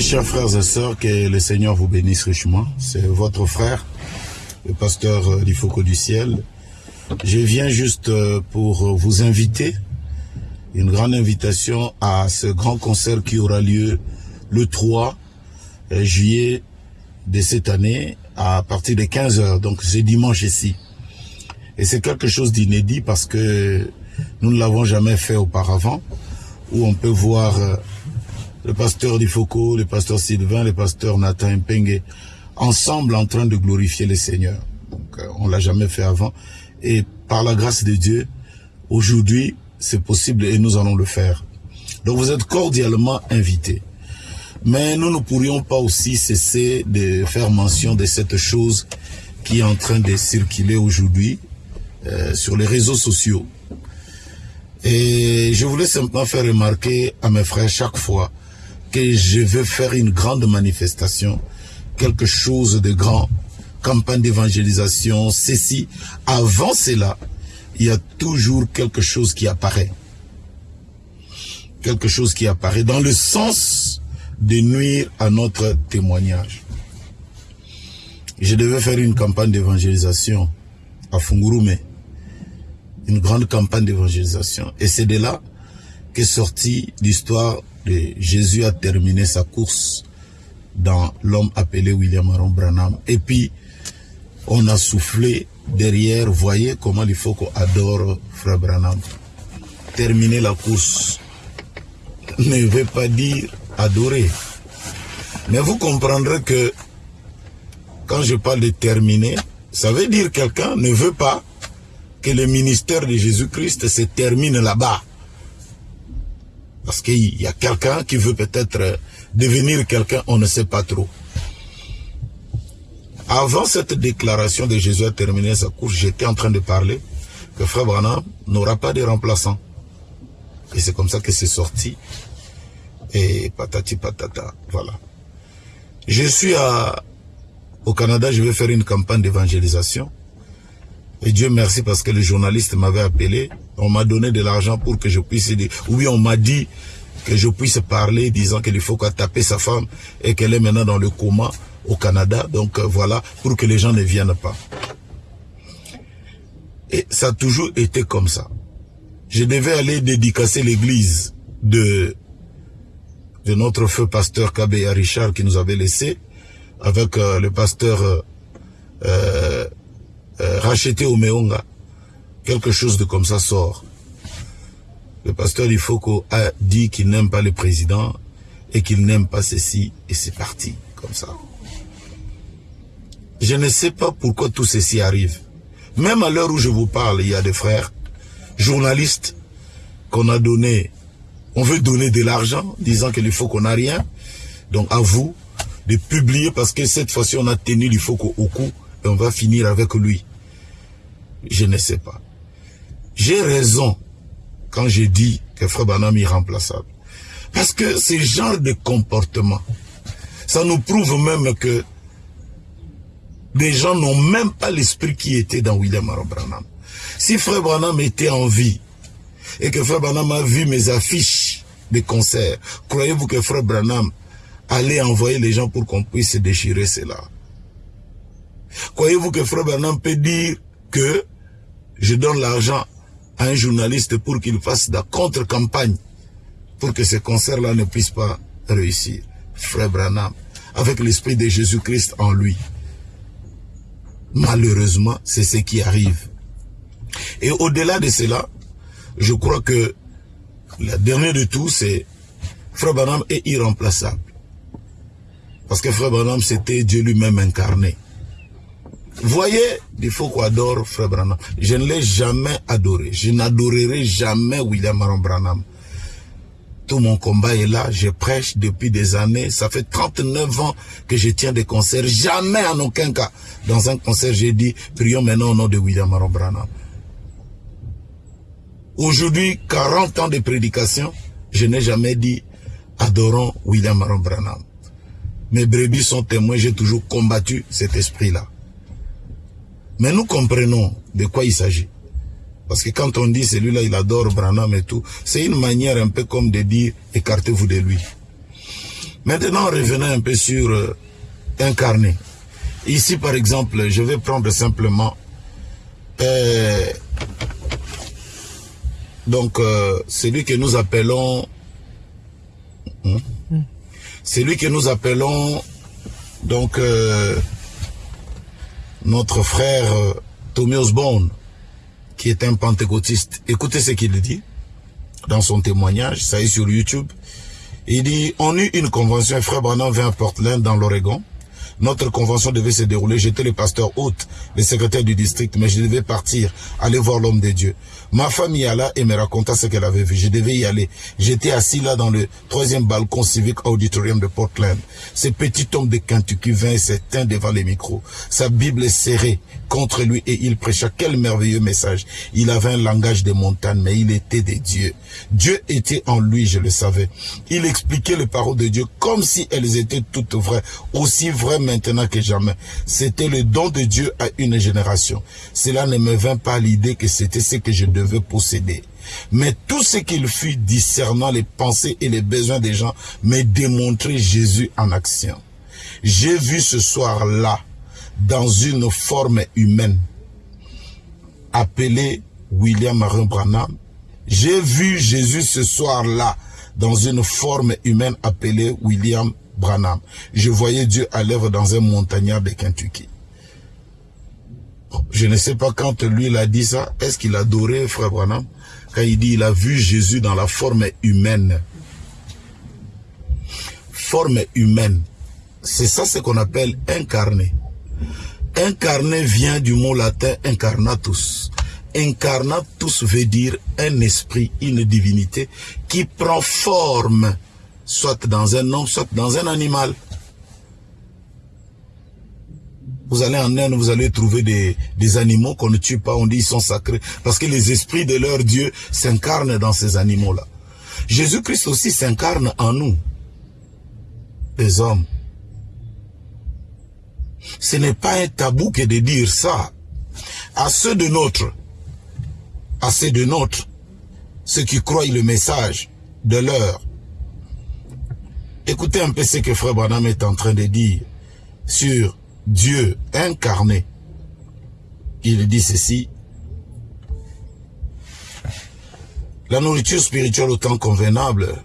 Chers frères et sœurs, que le Seigneur vous bénisse richement. C'est votre frère, le pasteur Lifoko du ciel. Je viens juste pour vous inviter, une grande invitation à ce grand concert qui aura lieu le 3 juillet de cette année à partir de 15 heures. Donc c'est dimanche ici. Et c'est quelque chose d'inédit parce que nous ne l'avons jamais fait auparavant, où on peut voir le pasteur Difoko, le pasteur Sylvain, le pasteur Nathan Mpengue, ensemble en train de glorifier le Seigneur. Donc, on l'a jamais fait avant. Et par la grâce de Dieu, aujourd'hui, c'est possible et nous allons le faire. Donc vous êtes cordialement invités. Mais nous ne pourrions pas aussi cesser de faire mention de cette chose qui est en train de circuler aujourd'hui euh, sur les réseaux sociaux. Et je voulais simplement faire remarquer à mes frères chaque fois que je veux faire une grande manifestation, quelque chose de grand, campagne d'évangélisation, ceci. Avant cela, il y a toujours quelque chose qui apparaît. Quelque chose qui apparaît dans le sens de nuire à notre témoignage. Je devais faire une campagne d'évangélisation à Fungurume. Une grande campagne d'évangélisation. Et c'est de là qu'est sortie l'histoire Jésus a terminé sa course dans l'homme appelé William Aaron Branham. Et puis, on a soufflé derrière, voyez comment il faut qu'on adore Frère Branham. Terminer la course ne veut pas dire adorer. Mais vous comprendrez que quand je parle de terminer, ça veut dire quelqu'un ne veut pas que le ministère de Jésus-Christ se termine là-bas. Parce qu'il y a quelqu'un qui veut peut-être devenir quelqu'un, on ne sait pas trop. Avant cette déclaration de Jésus à terminer sa course, j'étais en train de parler que Frère Branham n'aura pas de remplaçant. Et c'est comme ça que c'est sorti. Et patati patata, voilà. Je suis à, au Canada, je vais faire une campagne d'évangélisation. Et Dieu merci parce que le journaliste m'avait appelé. On m'a donné de l'argent pour que je puisse dire. Oui, on m'a dit que je puisse parler disant qu'il faut qu'à taper sa femme et qu'elle est maintenant dans le coma au Canada. Donc euh, voilà, pour que les gens ne viennent pas. Et ça a toujours été comme ça. Je devais aller dédicacer l'église de, notre feu pasteur Kabeya Richard qui nous avait laissé avec euh, le pasteur euh, euh, racheté au Meonga. Quelque chose de comme ça sort. Le pasteur Ifoko a dit qu'il n'aime pas le président et qu'il n'aime pas ceci et c'est parti comme ça. Je ne sais pas pourquoi tout ceci arrive. Même à l'heure où je vous parle, il y a des frères journalistes qu'on a donné, on veut donner de l'argent, disant qu'il faut qu'on n'a rien. Donc à vous de publier parce que cette fois-ci on a tenu l'Ifoko au cou et on va finir avec lui. Je ne sais pas. J'ai raison quand je dis que Frère Banam est irremplaçable. Parce que ce genre de comportement, ça nous prouve même que des gens n'ont même pas l'esprit qui était dans William Aaron Branham. Si Frère Branham était en vie et que Frère Branham a vu mes affiches de concerts, croyez-vous que Frère Branham allait envoyer les gens pour qu'on puisse déchirer cela? Croyez-vous que Frère Branham peut dire que je donne l'argent un journaliste pour qu'il fasse la contre-campagne pour que ce concert-là ne puisse pas réussir Frère Branham, avec l'esprit de Jésus-Christ en lui. Malheureusement, c'est ce qui arrive. Et au-delà de cela, je crois que la dernière de tout, c'est Frère Branham est irremplaçable. Parce que Frère Branham, c'était Dieu lui-même incarné. Voyez, il faut qu'on adore Frère Branham. Je ne l'ai jamais adoré. Je n'adorerai jamais William Aaron Branham. Tout mon combat est là. Je prêche depuis des années. Ça fait 39 ans que je tiens des concerts. Jamais en aucun cas. Dans un concert, j'ai dit, prions maintenant au nom de William Aaron Branham. Aujourd'hui, 40 ans de prédication, je n'ai jamais dit, adorons William Aaron Branham. Mes brebis sont témoins, j'ai toujours combattu cet esprit-là. Mais nous comprenons de quoi il s'agit. Parce que quand on dit celui-là, il adore Branham et tout, c'est une manière un peu comme de dire, écartez-vous de lui. Maintenant, revenons un peu sur euh, incarné. Ici, par exemple, je vais prendre simplement euh, donc euh, celui que nous appelons hein, celui que nous appelons donc euh, notre frère euh, Tommy Osborne qui est un pentecôtiste. Écoutez ce qu'il dit dans son témoignage, ça est sur YouTube. Il dit, on eut une convention, frère Branham vint à Portland dans l'Oregon. Notre convention devait se dérouler. J'étais le pasteur hôte, le secrétaire du district, mais je devais partir, aller voir l'homme de Dieu. Ma femme y alla et me raconta ce qu'elle avait vu. Je devais y aller. J'étais assis là dans le troisième balcon civique auditorium de Portland. Ce petit homme de Kentucky vint et s'éteint devant les micros. Sa Bible est serrée contre lui et il prêcha. Quel merveilleux message. Il avait un langage de montagne, mais il était des dieux. Dieu était en lui, je le savais. Il expliquait les paroles de Dieu comme si elles étaient toutes vraies, aussi vraies maintenant que jamais. C'était le don de Dieu à une génération. Cela ne me vint pas l'idée que c'était ce que je devais posséder. Mais tout ce qu'il fut discernant les pensées et les besoins des gens me démontrait Jésus en action. J'ai vu ce soir-là, dans une forme humaine, appelé William Marin Branham. J'ai vu Jésus ce soir-là, dans une forme humaine appelée William Branham. Je voyais Dieu à l'œuvre dans un montagnard de Kentucky. Je ne sais pas quand lui il a dit ça, est-ce qu'il adorait frère Branham? Quand il dit il a vu Jésus dans la forme humaine. Forme humaine. C'est ça ce qu'on appelle incarné. Incarné vient du mot latin incarnatus. Incarnatus veut dire un esprit, une divinité qui prend forme, soit dans un homme, soit dans un animal. Vous allez en Inde, vous allez trouver des, des animaux qu'on ne tue pas, on dit ils sont sacrés, parce que les esprits de leur Dieu s'incarnent dans ces animaux-là. Jésus-Christ aussi s'incarne en nous, les hommes. Ce n'est pas un tabou que de dire ça. À ceux de notre, à ceux de notre, ceux qui croient le message de leur. Écoutez un peu ce que Frère Branham est en train de dire sur Dieu incarné. Il dit ceci. La nourriture spirituelle au temps convenable,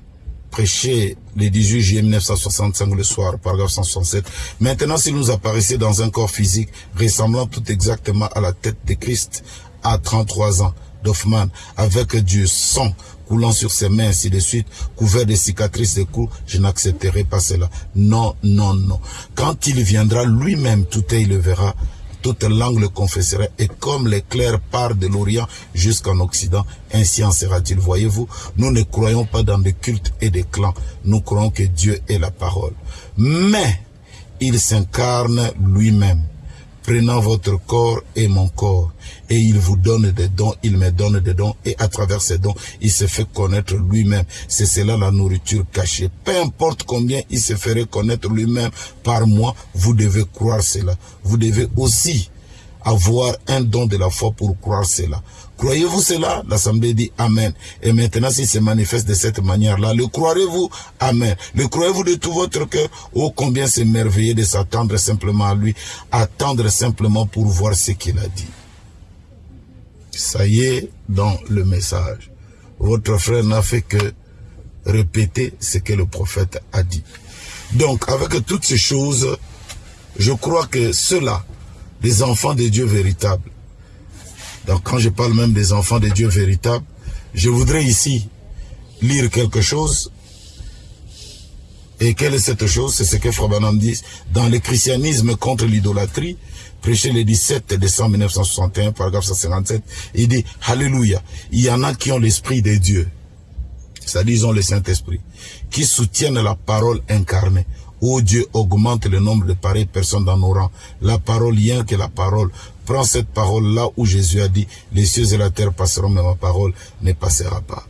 prêché le 18 juillet 1965 le soir, paragraphe 167. Maintenant, s'il nous apparaissait dans un corps physique ressemblant tout exactement à la tête de Christ à 33 ans, d'Hoffman, avec du sang coulant sur ses mains, ainsi de suite, couvert de cicatrices de coups, je n'accepterai pas cela. Non, non, non. Quand il viendra lui-même, tout œil le verra, toute langue le confessera, et comme l'éclair part de l'Orient jusqu'en Occident, ainsi en sera-t-il. Voyez-vous, nous ne croyons pas dans des cultes et des clans, nous croyons que Dieu est la parole. Mais, il s'incarne lui-même prenant votre corps et mon corps, et il vous donne des dons, il me donne des dons, et à travers ces dons, il se fait connaître lui-même. C'est cela la nourriture cachée. Peu importe combien il se ferait connaître lui-même par moi, vous devez croire cela. Vous devez aussi avoir un don de la foi pour croire cela. Croyez-vous cela? L'Assemblée dit Amen. Et maintenant, s'il se manifeste de cette manière-là, le croirez-vous? Amen. Le croyez-vous de tout votre cœur? Oh, combien c'est merveilleux de s'attendre simplement à lui, attendre simplement pour voir ce qu'il a dit. Ça y est dans le message. Votre frère n'a fait que répéter ce que le prophète a dit. Donc, avec toutes ces choses, je crois que ceux-là, les enfants de Dieu véritables, donc quand je parle même des enfants de Dieu véritables, je voudrais ici lire quelque chose. Et quelle est cette chose? C'est ce que Frère Branham dit dans le christianisme contre l'idolâtrie, prêché le 17 décembre 1961, paragraphe 157, il dit, Alléluia, il y en a qui ont l'esprit de Dieu, c'est-à-dire ils ont le Saint-Esprit, qui soutiennent la parole incarnée. Oh Dieu, augmente le nombre de pareilles personnes dans nos rangs. La parole, rien que la parole. Prends cette parole là où Jésus a dit, les cieux et la terre passeront, mais ma parole ne passera pas.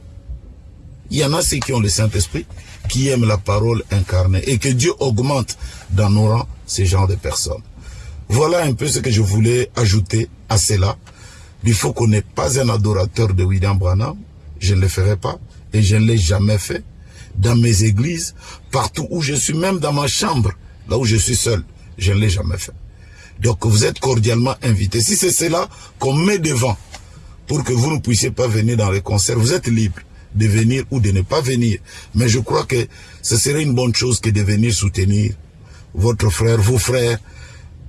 Il y en a ceux qui ont le Saint-Esprit, qui aiment la parole incarnée, et que Dieu augmente dans nos rangs ces genres de personnes. Voilà un peu ce que je voulais ajouter à cela. Il faut qu'on n'ait pas un adorateur de William Branham. Je ne le ferai pas, et je ne l'ai jamais fait. Dans mes églises, partout où je suis, même dans ma chambre, là où je suis seul. Je ne l'ai jamais fait. Donc vous êtes cordialement invités. Si c'est cela qu'on met devant pour que vous ne puissiez pas venir dans les concerts, vous êtes libre de venir ou de ne pas venir. Mais je crois que ce serait une bonne chose que de venir soutenir votre frère, vos frères.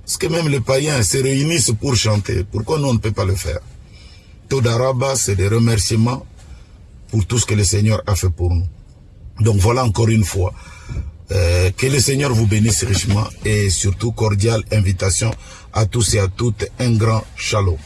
Parce que même les païens se réunissent pour chanter. Pourquoi nous on ne peut pas le faire? Todaraba, c'est des remerciements pour tout ce que le Seigneur a fait pour nous. Donc voilà encore une fois. Euh, que le Seigneur vous bénisse richement et surtout cordiale invitation à tous et à toutes. Un grand shalom.